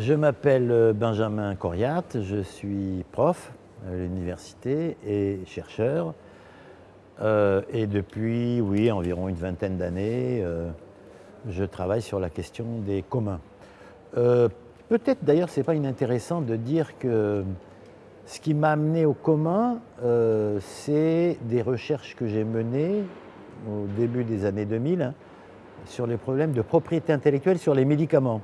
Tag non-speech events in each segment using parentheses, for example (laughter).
Je m'appelle Benjamin Coriat, je suis prof à l'université et chercheur. Euh, et depuis, oui, environ une vingtaine d'années, euh, je travaille sur la question des communs. Euh, peut-être d'ailleurs, ce n'est pas inintéressant de dire que ce qui m'a amené aux communs, c'est des recherches que j'ai menées au début des années 2000 hein, sur les problèmes de propriété intellectuelle sur les médicaments.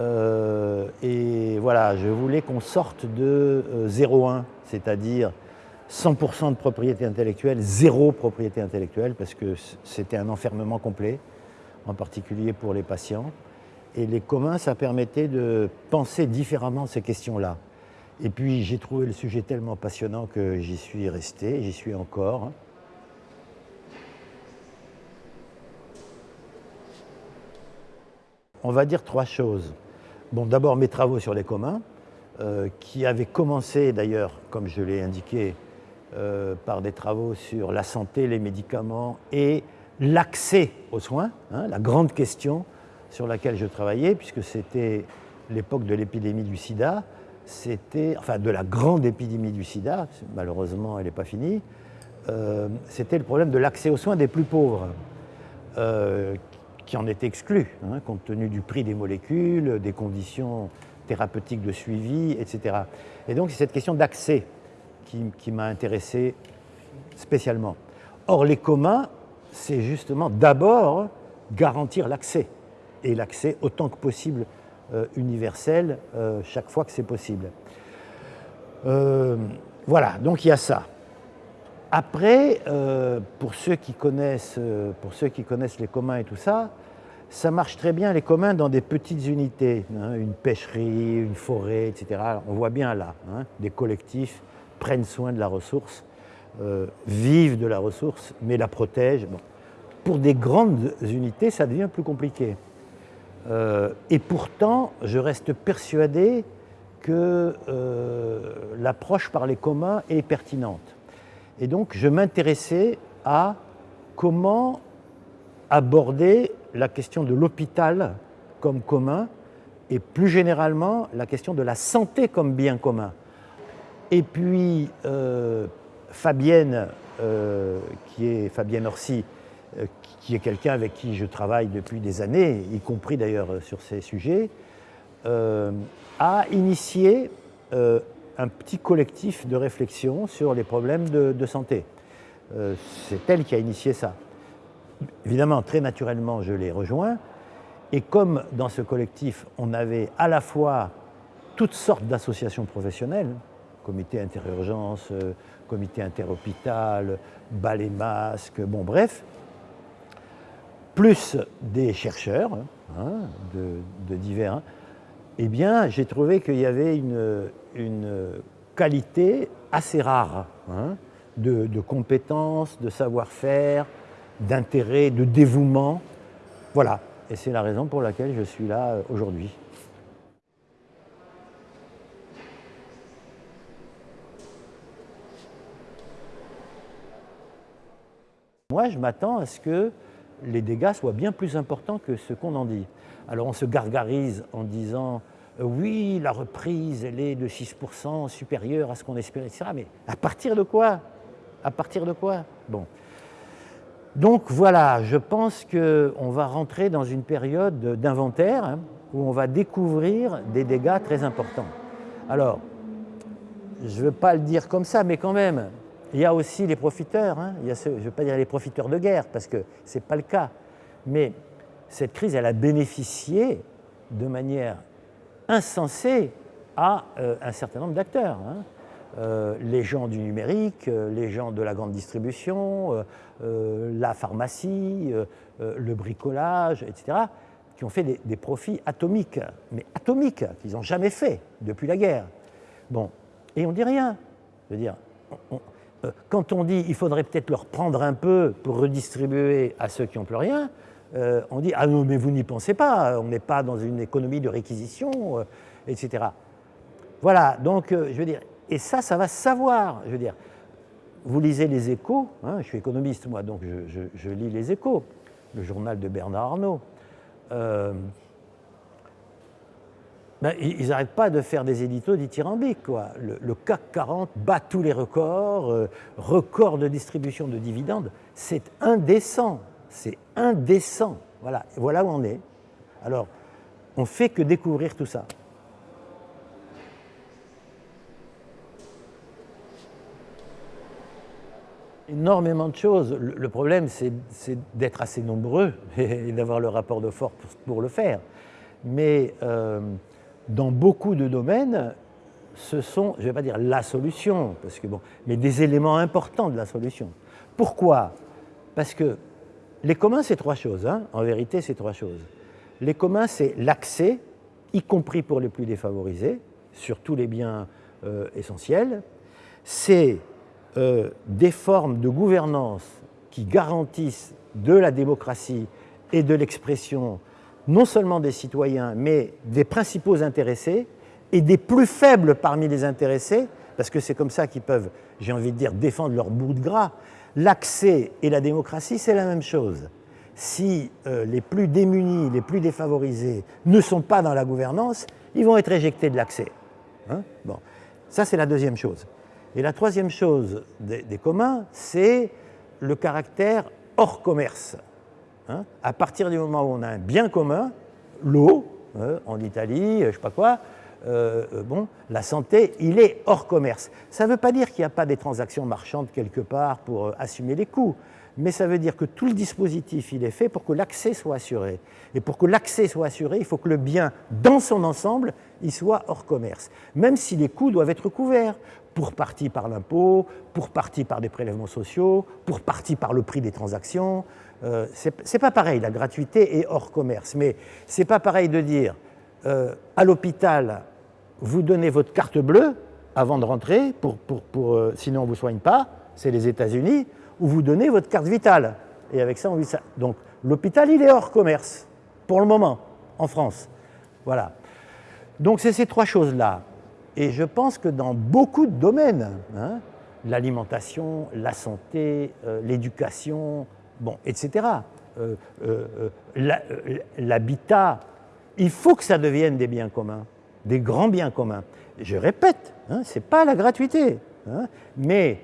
Et voilà, je voulais qu'on sorte de 0,1, c'est-à-dire 100% de propriété intellectuelle, zéro propriété intellectuelle, parce que c'était un enfermement complet, en particulier pour les patients. Et les communs, ça permettait de penser différemment ces questions-là. Et puis j'ai trouvé le sujet tellement passionnant que j'y suis resté, j'y suis encore. On va dire trois choses. Bon, d'abord mes travaux sur les communs, euh, qui avaient commencé d'ailleurs, comme je l'ai indiqué, euh, par des travaux sur la santé, les médicaments et l'accès aux soins, hein, la grande question sur laquelle je travaillais, puisque c'était l'époque de l'épidémie du sida, c'était, enfin de la grande épidémie du sida, malheureusement elle n'est pas finie, euh, c'était le problème de l'accès aux soins des plus pauvres, qui en étaient exclus, hein, compte tenu du prix des molécules, des conditions thérapeutiques de suivi, etc. Et donc c'est cette question d'accès qui, m'a intéressé spécialement. Or, les communs, c'est justement d'abord garantir l'accès, et l'accès autant que possible euh, universel, euh, chaque fois que c'est possible. Euh, voilà, donc il y a ça. Après, pour, ceux qui connaissent, pour ceux qui connaissent les communs et tout ça, ça marche très bien les communs dans des petites unités, hein, une pêcherie, une forêt, etc. On voit bien là, hein, des collectifs prennent soin de la ressource, euh, vivent de la ressource, mais la protègent. Pour des grandes unités, ça devient plus compliqué. Euh, et pourtant, je reste persuadé que euh, l'approche par les communs est pertinente. Et donc, je m'intéressais à comment aborder la question de l'hôpital comme commun et plus généralement la question de la santé comme bien commun. Et puis euh, Fabienne, euh, qui est Fabienne Orsi, euh, qui est quelqu'un avec qui je travaille depuis des années, y compris d'ailleurs sur ces sujets, a initié un petit collectif de réflexion sur les problèmes de, santé. C'est elle qui a initié ça. Évidemment, très naturellement, je l'ai rejoint. Et comme dans ce collectif, on avait à la fois toutes sortes d'associations professionnelles, comité interurgence, euh, comité interhôpital, balai masque, bon bref, plus des chercheurs hein, de, divers, eh bien j'ai trouvé qu'il y avait une, qualité assez rare hein, de compétences, de savoir-faire, d'intérêt, de dévouement. Voilà, et c'est la raison pour laquelle je suis là euh, aujourd'hui. Moi, je m'attends à ce que les dégâts soient bien plus importants que ce qu'on en dit. Alors on se gargarise en disant euh, oui, la reprise, elle est de 6% supérieure à ce qu'on espérait, etc. Mais à partir de quoi? À partir de quoi? Bon. Donc voilà, je pense qu'on va rentrer dans une période d'inventaire hein, où on va découvrir des dégâts très importants. Alors, je ne veux pas le dire comme ça, mais quand même, il y a aussi les profiteurs, hein. je ne veux pas dire les profiteurs de guerre, parce que ce n'est pas le cas. Mais cette crise, elle a bénéficié de manière insensée à euh, un certain nombre d'acteurs. Hein. Euh, les gens du numérique, euh, les gens de la grande distribution, la pharmacie, le bricolage, etc., qui ont fait des, profits atomiques, mais atomiques, qu'ils n'ont jamais fait depuis la guerre. Bon, et on dit rien. Je veux dire, euh, quand on dit qu'il faudrait peut-être leur prendre un peu pour redistribuer à ceux qui n'ont plus rien, euh, on dit « Ah non, mais vous n'y pensez pas, on n'est pas dans une économie de réquisition, euh, etc. » Voilà, donc je veux dire, et ça, ça va savoir, je veux dire, vous lisez les échos, hein, je suis économiste moi, donc je, lis les échos, le journal de Bernard Arnault. ben, ils n'arrêtent pas de faire des éditos dithyrambiques. Quoi. Le, CAC 40 bat tous les records, euh, record de distribution de dividendes. C'est indécent, c'est indécent. Voilà, voilà où on est. Alors, on fait que découvrir tout ça. Énormément de choses. Le problème, c'est d'être assez nombreux (laughs) et d'avoir le rapport de force pour le faire. Mais euh, dans beaucoup de domaines, ce sont, je ne vais pas dire la solution, parce que bon, mais des éléments importants de la solution. Pourquoi? Parce que les communs, c'est trois choses. Hein. en vérité, c'est trois choses. Les communs, c'est l'accès, y compris pour les plus défavorisés, sur tous les biens euh, essentiels. C'est euh, des formes de gouvernance qui garantissent de la démocratie et de l'expression non seulement des citoyens, mais des principaux intéressés et des plus faibles parmi les intéressés, parce que c'est comme ça qu'ils peuvent, j'ai envie de dire, défendre leur bout de gras. L'accès et la démocratie, c'est la même chose. Si euh, les plus démunis, les plus défavorisés ne sont pas dans la gouvernance, ils vont être éjectés de l'accès. Hein bon. Ça, c'est la deuxième chose. Et la troisième chose des, communs, c'est le caractère hors commerce. Hein, à partir du moment où on a un bien commun, l'eau, hein, en Italie, je ne sais pas quoi, euh, euh, bon, la santé, il est hors commerce. Ça ne veut pas dire qu'il n'y a pas des transactions marchandes quelque part pour euh, assumer les coûts, mais ça veut dire que tout le dispositif, il est fait pour que l'accès soit assuré. Et pour que l'accès soit assuré, il faut que le bien, dans son ensemble, il soit hors commerce. Même si les coûts doivent être couverts, pour partie par l'impôt, pour partie par des prélèvements sociaux, pour partie par le prix des transactions, euh, c'est pas pareil, la gratuité est hors commerce, mais c'est pas pareil de dire euh, à l'hôpital, vous donnez votre carte bleue avant de rentrer, pour, euh, sinon on ne vous soigne pas, c'est les États-Unis, ou vous donnez votre carte vitale. Et avec ça, on vit ça. Donc l'hôpital, il est hors commerce, pour le moment, en France. Voilà. Donc c'est ces trois choses-là. Et je pense que dans beaucoup de domaines, hein, l'alimentation, la santé, l'éducation, bon, etc. Euh, euh, euh, l'habitat, il faut que ça devienne des biens communs, des grands biens communs. Je répète, hein, ce n'est pas la gratuité, hein, mais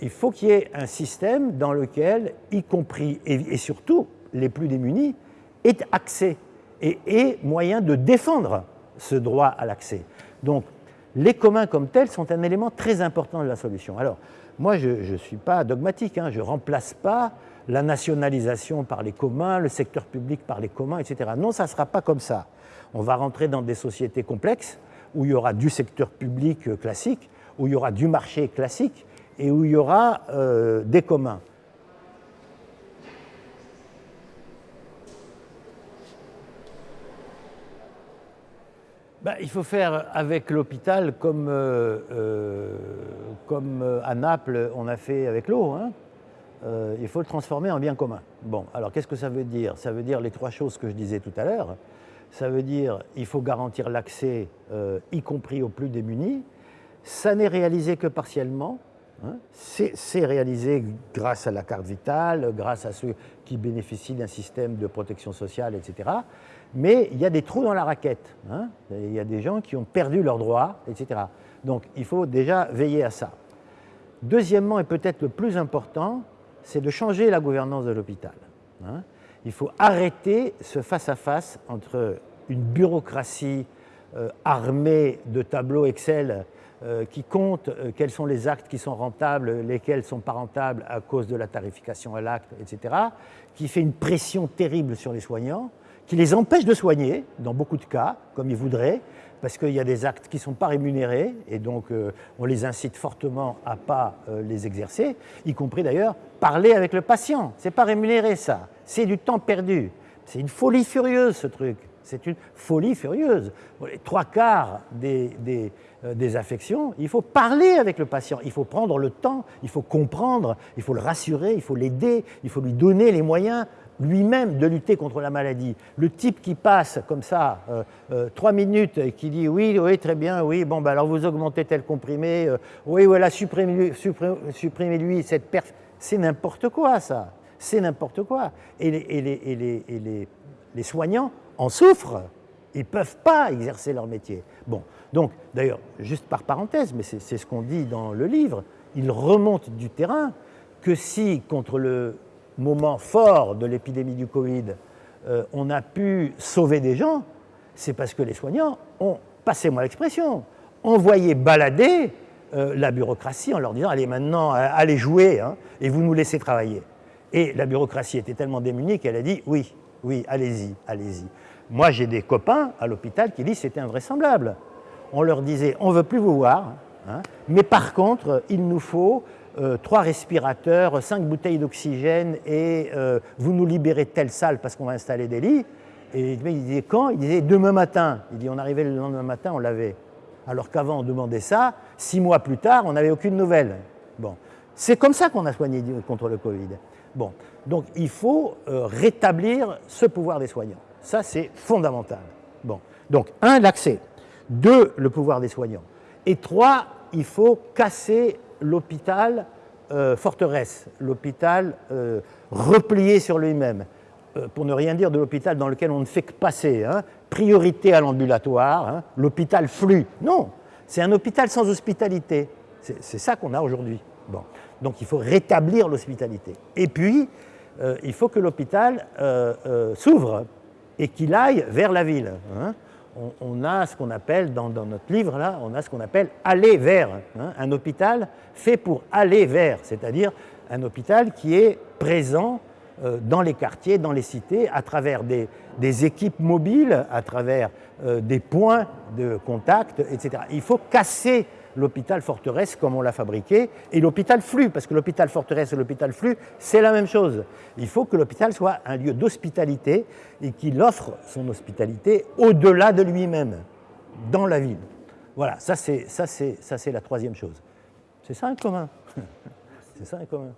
il faut qu'il y ait un système dans lequel, y compris et, surtout les plus démunis, aient accès et aient moyen de défendre ce droit à l'accès. Donc, les communs comme tels sont un élément très important de la solution. Alors, moi, je ne suis pas dogmatique, hein, je ne remplace pas la nationalisation par les communs, le secteur public par les communs, etc. Non, ça ne sera pas comme ça. On va rentrer dans des sociétés complexes où il y aura du secteur public euh, classique, où il y aura du marché classique et où il y aura euh, des communs. Ben, il faut faire avec l'hôpital comme, euh, comme à Naples on a fait avec l'eau. Hein. Euh, il faut le transformer en bien commun. Bon, alors qu'est-ce que ça veut dire? Ça veut dire les trois choses que je disais tout à l'heure. Ça veut dire il faut garantir l'accès, euh, y compris aux plus démunis. Ça n'est réalisé que partiellement. Hein? C'est réalisé grâce à la carte vitale, grâce à ceux qui bénéficient d'un système de protection sociale, etc. Mais il y a des trous dans la raquette. Hein. Il y a des gens qui ont perdu leurs droits, etc. Donc il faut déjà veiller à ça. Deuxièmement, et peut-être le plus important, c'est de changer la gouvernance de l'hôpital. Hein. Il faut arrêter ce face-à-face entre une bureaucratie euh, armée de tableaux Excel qui compte euh, quels sont les actes qui sont rentables, lesquels ne sont pas rentables à cause de la tarification à l'acte, etc., qui fait une pression terrible sur les soignants, qui les empêche de soigner, dans beaucoup de cas, comme ils voudraient, parce qu'il y a des actes qui ne sont pas rémunérés, et donc euh, on les incite fortement à ne pas euh, les exercer, y compris d'ailleurs parler avec le patient. Ce n'est pas rémunéré ça, c'est du temps perdu. C'est une folie furieuse ce truc, c'est une folie furieuse. les trois quarts des, euh, des, affections, il faut parler avec le patient, il faut prendre le temps, il faut comprendre, il faut le rassurer, il faut l'aider, il faut lui donner les moyens lui-même de lutter contre la maladie. Le type qui passe comme ça euh, euh, trois minutes et qui dit oui, oui, très bien, oui, bon, ben alors vous augmentez tel comprimé, oui, voilà, supprimez-lui cette perte, c'est n'importe quoi ça, c'est n'importe quoi. Et, les, les, les, les, soignants en souffrent, Ils ne peuvent pas exercer leur métier. Bon, donc, d'ailleurs, juste par parenthèse, mais c'est ce qu'on dit dans le livre, il remonte du terrain que si, contre le moment fort de l'épidémie du Covid, euh, on a pu sauver des gens, c'est parce que les soignants ont, passez-moi l'expression, envoyé balader euh, la bureaucratie en leur disant allez maintenant, allez jouer, hein, et vous nous laissez travailler. Et la bureaucratie était tellement démunie qu'elle a dit oui, oui, allez-y, allez-y. Moi, j'ai des copains à l'hôpital qui disent c'était invraisemblable. On leur disait on ne veut plus vous voir, hein, mais par contre, il nous faut euh, trois respirateurs, cinq bouteilles d'oxygène et euh, vous nous libérez de telle salle parce qu'on va installer des lits. Et il disait quand? Il disait demain matin. Il dit on arrivait le lendemain matin, on l'avait. Alors qu'avant on demandait ça, six mois plus tard, on n'avait aucune nouvelle. Bon, c'est comme ça qu'on a soigné contre le Covid. Bon, donc il faut euh, rétablir ce pouvoir des soignants. Ça c'est fondamental. Bon, donc un, l'accès. Deux, le pouvoir des soignants. Et trois, il faut casser l'hôpital euh, forteresse, l'hôpital euh, replié sur lui-même. Euh, pour ne rien dire de l'hôpital dans lequel on ne fait que passer. Hein. Priorité à l'ambulatoire, hein. l'hôpital flux. Non, c'est un hôpital sans hospitalité. C'est ça qu'on a aujourd'hui. Bon. Donc il faut rétablir l'hospitalité. Et puis, il faut que l'hôpital s'ouvre et qu'il aille vers la ville. Hein. On, a ce qu'on appelle, dans, notre livre, là, on a ce qu'on appelle aller vers. Un hôpital fait pour aller vers, c'est-à-dire un hôpital qui est présent euh, dans les quartiers, dans les cités, à travers des, équipes mobiles, à travers euh, des points de contact, etc. Il faut casser l'hôpital forteresse comme on l'a fabriqué, et l'hôpital flux, parce que l'hôpital forteresse et l'hôpital flux, c'est la même chose. Il faut que l'hôpital soit un lieu d'hospitalité et qu'il offre son hospitalité au-delà de lui-même, dans la ville. Voilà, ça c'est la troisième chose. C'est ça un commun. (laughs) c'est ça un commun.